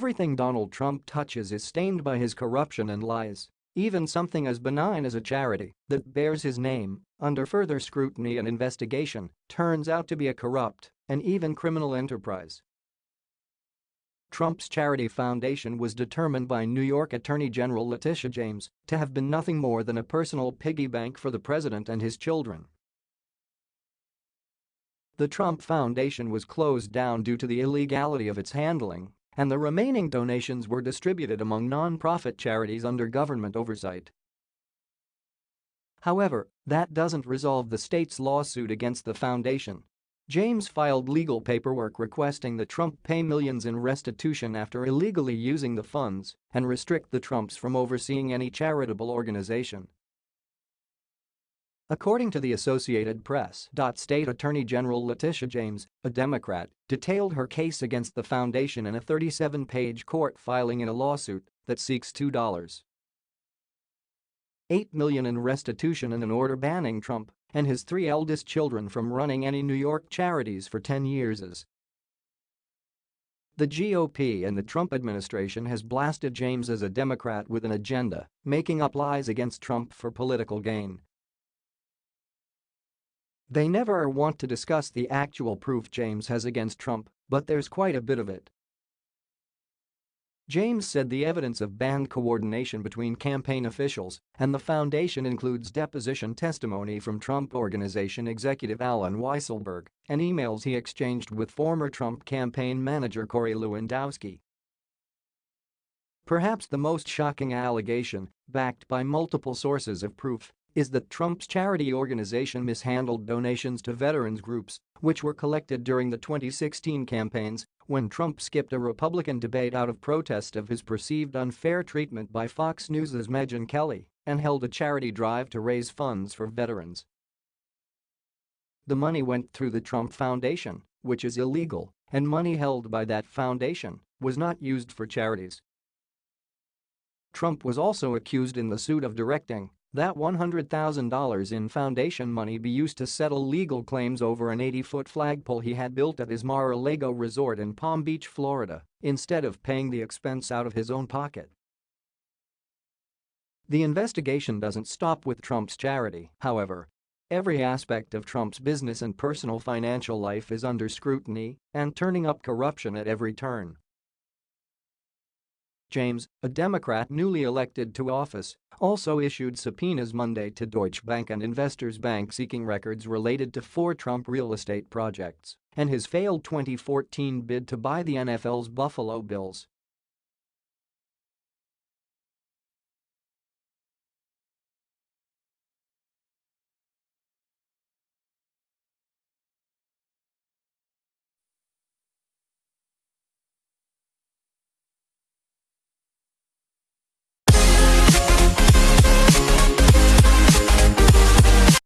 Everything Donald Trump touches is stained by his corruption and lies. Even something as benign as a charity that bears his name, under further scrutiny and investigation, turns out to be a corrupt and even criminal enterprise. Trump's charity foundation was determined by New York Attorney General Letitia James to have been nothing more than a personal piggy bank for the president and his children. The Trump Foundation was closed down due to the illegality of its handling, and the remaining donations were distributed among non-profit charities under government oversight. However, that doesn't resolve the state's lawsuit against the foundation James filed legal paperwork requesting that Trump pay millions in restitution after illegally using the funds and restrict the Trumps from overseeing any charitable organization. According to the Associated Press, State Attorney General Letitia James, a Democrat, detailed her case against the foundation in a 37-page court filing in a lawsuit that seeks $2. 8 million in restitution and an order banning Trump and his three eldest children from running any New York charities for 10 years as the GOP and the Trump administration has blasted James as a Democrat with an agenda, making up lies against Trump for political gain. They never want to discuss the actual proof James has against Trump, but there's quite a bit of it. James said the evidence of band coordination between campaign officials and the foundation includes deposition testimony from Trump Organization executive Allen Weisselberg and emails he exchanged with former Trump campaign manager Corey Lewandowski. Perhaps the most shocking allegation, backed by multiple sources of proof, is that Trump's charity organization mishandled donations to veterans groups, which were collected during the 2016 campaigns when Trump skipped a Republican debate out of protest of his perceived unfair treatment by Fox News' Megyn Kelly and held a charity drive to raise funds for veterans. The money went through the Trump Foundation, which is illegal, and money held by that foundation was not used for charities. Trump was also accused in the suit of directing that $100,000 in foundation money be used to settle legal claims over an 80-foot flagpole he had built at his Mar-a-Lago resort in Palm Beach, Florida, instead of paying the expense out of his own pocket. The investigation doesn't stop with Trump's charity, however. Every aspect of Trump's business and personal financial life is under scrutiny and turning up corruption at every turn. James, a Democrat newly elected to office, also issued subpoenas Monday to Deutsche Bank and Investors Bank seeking records related to four Trump real estate projects and his failed 2014 bid to buy the NFL's Buffalo Bills.